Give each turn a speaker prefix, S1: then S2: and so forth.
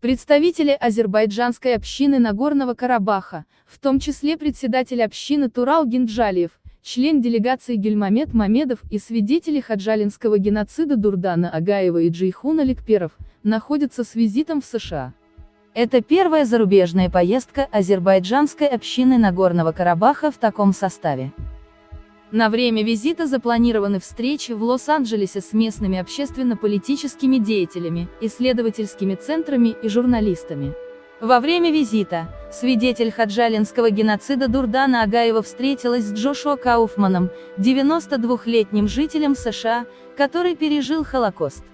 S1: Представители азербайджанской общины Нагорного Карабаха, в том числе председатель общины Турал Гинджалиев, член делегации Гельмамед Мамедов и свидетели хаджалинского геноцида Дурдана Агаева и Джейхуна Ликперов, находятся с визитом в США.
S2: Это первая зарубежная поездка азербайджанской общины Нагорного Карабаха в таком составе. На время визита запланированы встречи в Лос-Анджелесе с местными общественно-политическими деятелями, исследовательскими центрами и журналистами. Во время визита, свидетель хаджалинского геноцида Дурдана Агаева встретилась с Джошуа Кауфманом, 92-летним жителем США, который пережил Холокост.